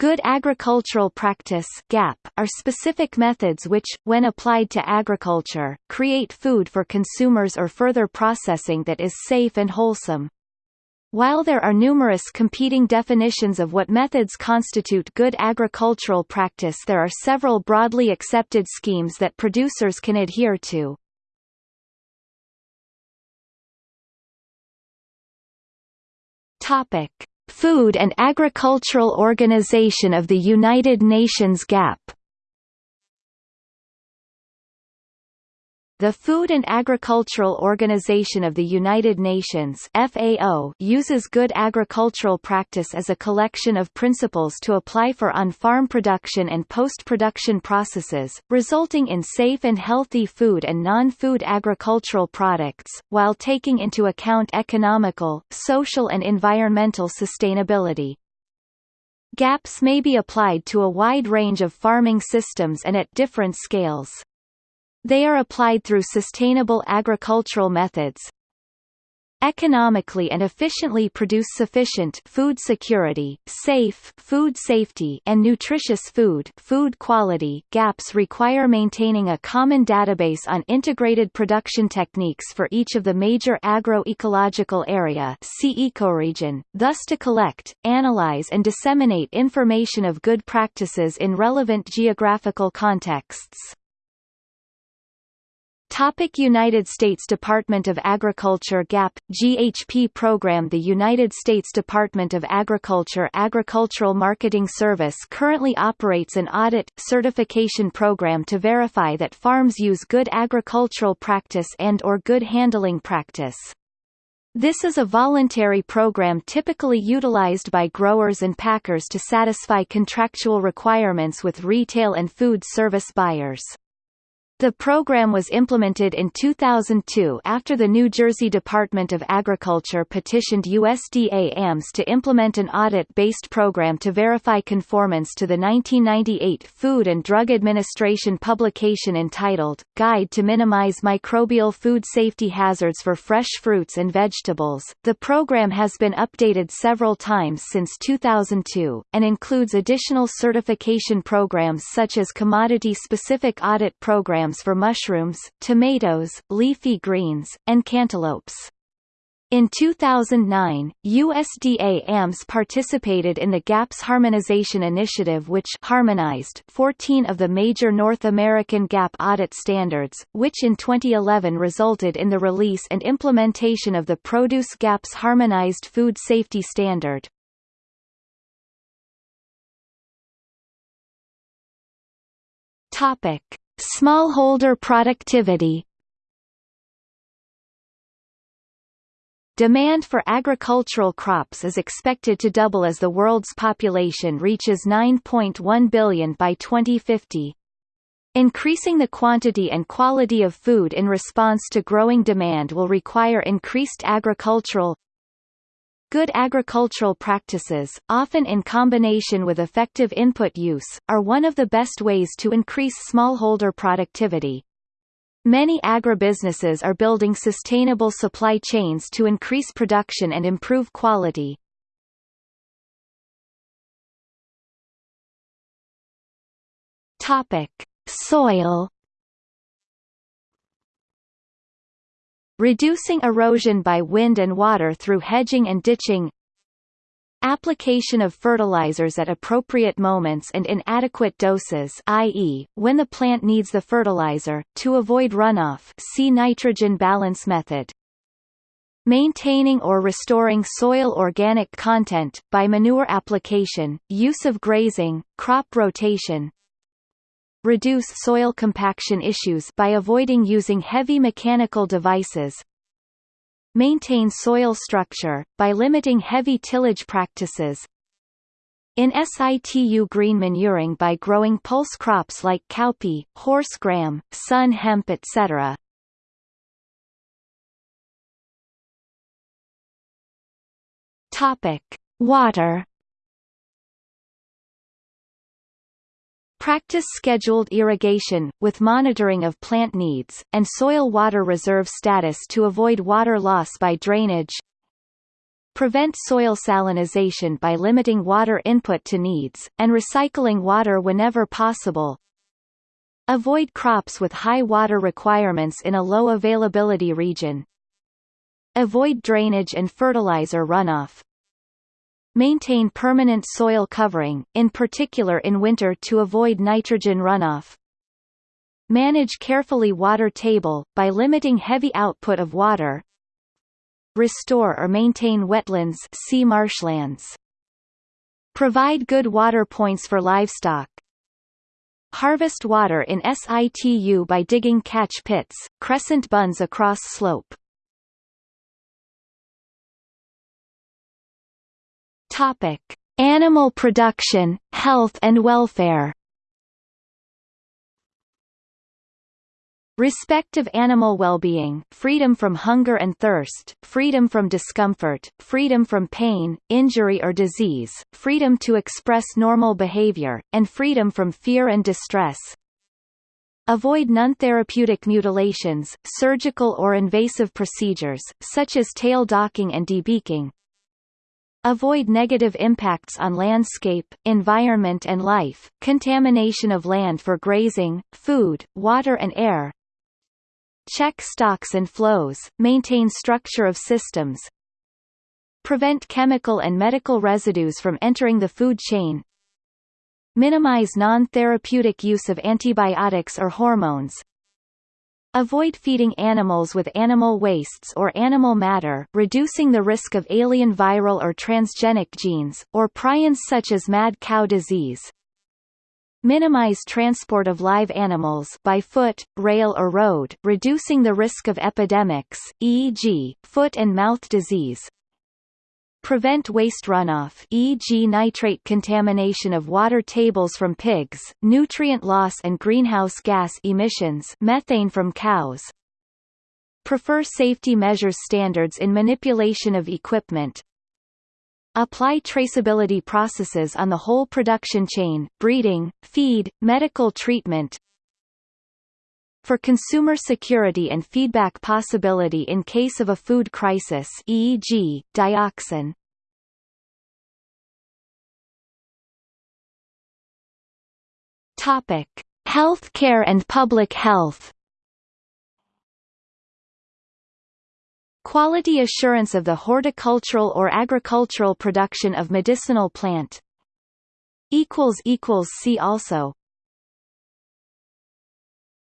Good agricultural practice GAP, are specific methods which, when applied to agriculture, create food for consumers or further processing that is safe and wholesome. While there are numerous competing definitions of what methods constitute good agricultural practice there are several broadly accepted schemes that producers can adhere to. Topic. Food and Agricultural Organization of the United Nations GAP The Food and Agricultural Organization of the United Nations FAO uses good agricultural practice as a collection of principles to apply for on-farm production and post-production processes, resulting in safe and healthy food and non-food agricultural products, while taking into account economical, social and environmental sustainability. GAPs may be applied to a wide range of farming systems and at different scales. They are applied through sustainable agricultural methods, economically and efficiently produce sufficient food security, safe food safety and nutritious food food quality gaps require maintaining a common database on integrated production techniques for each of the major agroecological area see ecoregion, thus to collect, analyze and disseminate information of good practices in relevant geographical contexts. Topic United States Department of Agriculture GAP, GHP program The United States Department of Agriculture Agricultural Marketing Service currently operates an audit, certification program to verify that farms use good agricultural practice and or good handling practice. This is a voluntary program typically utilized by growers and packers to satisfy contractual requirements with retail and food service buyers. The program was implemented in 2002 after the New Jersey Department of Agriculture petitioned USDA AMS to implement an audit-based program to verify conformance to the 1998 Food and Drug Administration publication entitled, Guide to Minimize Microbial Food Safety Hazards for Fresh Fruits and Vegetables. The program has been updated several times since 2002, and includes additional certification programs such as commodity-specific audit programs programs for mushrooms, tomatoes, leafy greens, and cantaloupes. In 2009, USDA AMS participated in the GAPS Harmonization Initiative which harmonized 14 of the major North American GAP audit standards, which in 2011 resulted in the release and implementation of the Produce GAPS Harmonized Food Safety Standard. Topic. Smallholder productivity Demand for agricultural crops is expected to double as the world's population reaches 9.1 billion by 2050. Increasing the quantity and quality of food in response to growing demand will require increased agricultural, Good agricultural practices, often in combination with effective input use, are one of the best ways to increase smallholder productivity. Many agribusinesses are building sustainable supply chains to increase production and improve quality. Topic: Soil reducing erosion by wind and water through hedging and ditching Application of fertilizers at appropriate moments and in adequate doses i.e., when the plant needs the fertilizer, to avoid runoff see nitrogen balance method. Maintaining or restoring soil organic content, by manure application, use of grazing, crop rotation, reduce soil compaction issues by avoiding using heavy mechanical devices, maintain soil structure, by limiting heavy tillage practices, in situ green manuring by growing pulse crops like cowpea, horse gram, sun hemp etc. Topic: Water Practice scheduled irrigation, with monitoring of plant needs, and soil water reserve status to avoid water loss by drainage. Prevent soil salinization by limiting water input to needs, and recycling water whenever possible. Avoid crops with high water requirements in a low availability region. Avoid drainage and fertilizer runoff. Maintain permanent soil covering, in particular in winter to avoid nitrogen runoff. Manage carefully water table, by limiting heavy output of water, restore or maintain wetlands see marshlands. Provide good water points for livestock. Harvest water in situ by digging catch pits, crescent bunds across slope. Topic: Animal production, health and welfare. Respect of animal well-being, freedom from hunger and thirst, freedom from discomfort, freedom from pain, injury or disease, freedom to express normal behavior, and freedom from fear and distress. Avoid non-therapeutic mutilations, surgical or invasive procedures, such as tail docking and debeaking. Avoid negative impacts on landscape, environment and life, contamination of land for grazing, food, water and air, Check stocks and flows, maintain structure of systems, prevent chemical and medical residues from entering the food chain, minimize non-therapeutic use of antibiotics or hormones, Avoid feeding animals with animal wastes or animal matter reducing the risk of alien viral or transgenic genes, or prions such as mad cow disease. Minimize transport of live animals by foot, rail or road, reducing the risk of epidemics, e.g., foot and mouth disease. Prevent waste runoff e.g. nitrate contamination of water tables from pigs, nutrient loss and greenhouse gas emissions methane from cows. Prefer safety measures standards in manipulation of equipment, Apply traceability processes on the whole production chain, breeding, feed, medical treatment. For consumer security and feedback possibility in case of a food crisis e.g., dioxin. Topic: Healthcare and public health. Quality assurance of the horticultural or agricultural production of medicinal plant See also